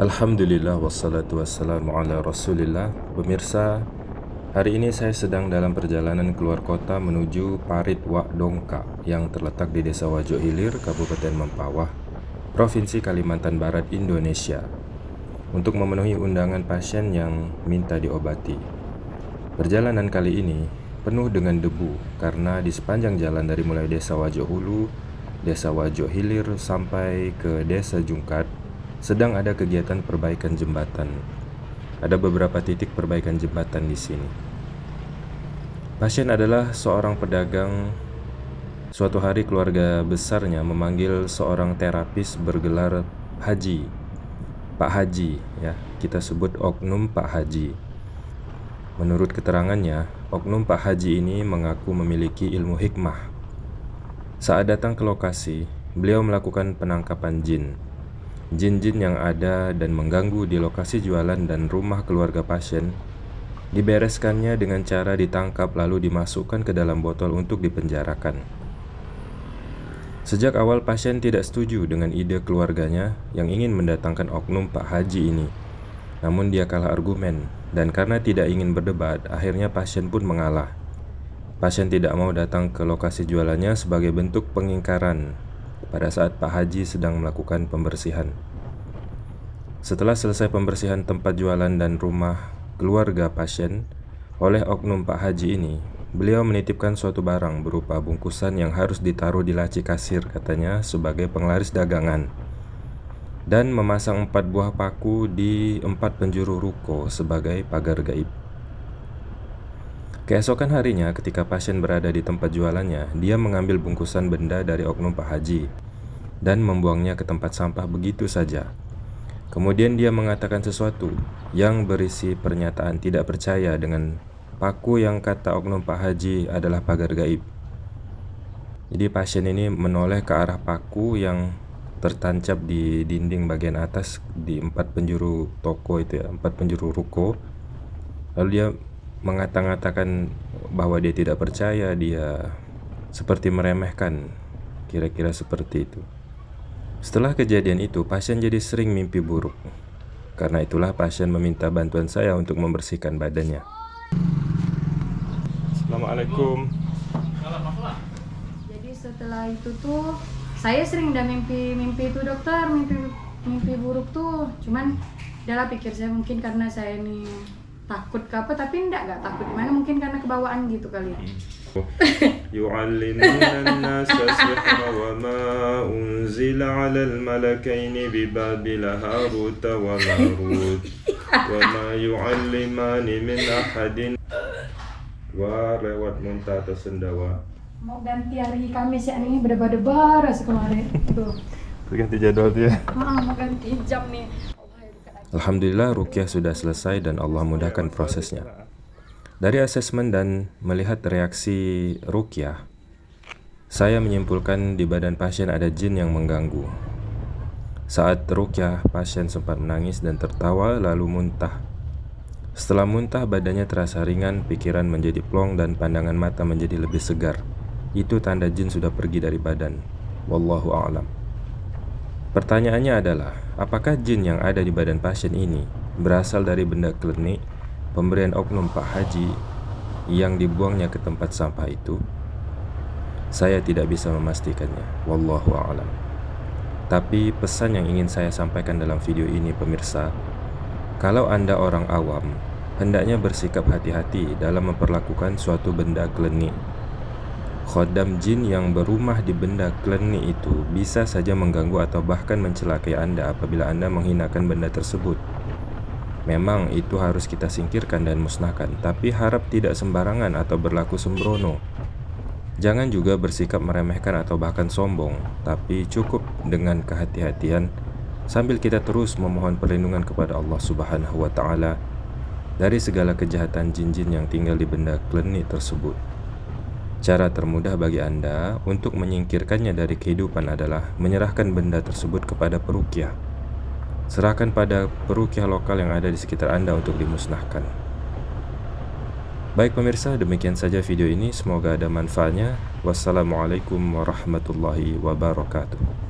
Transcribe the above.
Alhamdulillah wassalatu wassalamu ala rasulillah Pemirsa, hari ini saya sedang dalam perjalanan keluar kota menuju Parit Wak Dongka yang terletak di Desa Wajo Hilir, Kabupaten Mempawah, Provinsi Kalimantan Barat, Indonesia untuk memenuhi undangan pasien yang minta diobati. Perjalanan kali ini penuh dengan debu karena di sepanjang jalan dari mulai Desa Wajo Hulu, Desa Wajo Hilir sampai ke Desa Jungkat sedang ada kegiatan perbaikan jembatan. Ada beberapa titik perbaikan jembatan di sini. Pasien adalah seorang pedagang. Suatu hari keluarga besarnya memanggil seorang terapis bergelar Haji. Pak Haji, ya, kita sebut oknum Pak Haji. Menurut keterangannya, oknum Pak Haji ini mengaku memiliki ilmu hikmah. Saat datang ke lokasi, beliau melakukan penangkapan jin Jin-jin yang ada dan mengganggu di lokasi jualan dan rumah keluarga pasien dibereskannya dengan cara ditangkap lalu dimasukkan ke dalam botol untuk dipenjarakan. Sejak awal pasien tidak setuju dengan ide keluarganya yang ingin mendatangkan oknum Pak Haji ini. Namun dia kalah argumen dan karena tidak ingin berdebat, akhirnya pasien pun mengalah. Pasien tidak mau datang ke lokasi jualannya sebagai bentuk pengingkaran pada saat Pak Haji sedang melakukan pembersihan. Setelah selesai pembersihan tempat jualan dan rumah keluarga pasien oleh oknum Pak Haji ini, beliau menitipkan suatu barang berupa bungkusan yang harus ditaruh di laci kasir katanya sebagai penglaris dagangan dan memasang empat buah paku di empat penjuru ruko sebagai pagar gaib. Keesokan harinya ketika pasien berada di tempat jualannya, dia mengambil bungkusan benda dari oknum Pak Haji dan membuangnya ke tempat sampah begitu saja. Kemudian dia mengatakan sesuatu yang berisi pernyataan tidak percaya dengan paku yang kata oknum Pak Haji adalah pagar gaib. Jadi pasien ini menoleh ke arah paku yang tertancap di dinding bagian atas di empat penjuru toko itu ya, empat penjuru ruko. Lalu dia mengata-ngatakan bahwa dia tidak percaya, dia seperti meremehkan, kira-kira seperti itu. Setelah kejadian itu, pasien jadi sering mimpi buruk. Karena itulah pasien meminta bantuan saya untuk membersihkan badannya. Assalamualaikum. Jadi setelah itu tuh saya sering udah mimpi-mimpi itu dokter, mimpi mimpi buruk tuh. Cuman adalah pikir saya mungkin karena saya ini takut ke apa tapi enggak enggak takut gimana mungkin karena kebawaan gitu kali يعلمون الناس السحر وما أنزل على الملكين ببابل هاروت وماروت وما يعلمان من أحد ورewat muntah tersendawa mau ganti hari Kamis ya ini berdebar-debar kemarin tuh ganti jadwal tuh ya ah, mau ganti jam nih Alhamdulillah rukyah sudah selesai dan Allah mudahkan prosesnya. Dari asesmen dan melihat reaksi rukyah, saya menyimpulkan di badan pasien ada jin yang mengganggu. Saat rukyah, pasien sempat menangis dan tertawa lalu muntah. Setelah muntah, badannya terasa ringan, pikiran menjadi plong dan pandangan mata menjadi lebih segar. Itu tanda jin sudah pergi dari badan. Wallahu a'lam. Pertanyaannya adalah, apakah jin yang ada di badan pasien ini berasal dari benda klinik pemberian oknum Pak Haji yang dibuangnya ke tempat sampah itu? Saya tidak bisa memastikannya, wallahu a'lam. Tapi pesan yang ingin saya sampaikan dalam video ini pemirsa, kalau Anda orang awam, hendaknya bersikap hati-hati dalam memperlakukan suatu benda klinik Khodam jin yang berumah di benda klenik itu bisa saja mengganggu atau bahkan mencelakai Anda apabila Anda menghinakan benda tersebut. Memang itu harus kita singkirkan dan musnahkan, tapi harap tidak sembarangan atau berlaku sembrono. Jangan juga bersikap meremehkan atau bahkan sombong, tapi cukup dengan kehati-hatian sambil kita terus memohon perlindungan kepada Allah Subhanahu wa taala dari segala kejahatan jin-jin yang tinggal di benda klenik tersebut. Cara termudah bagi Anda untuk menyingkirkannya dari kehidupan adalah menyerahkan benda tersebut kepada perukiah. Serahkan pada perukiah lokal yang ada di sekitar Anda untuk dimusnahkan. Baik pemirsa, demikian saja video ini. Semoga ada manfaatnya. Wassalamualaikum warahmatullahi wabarakatuh.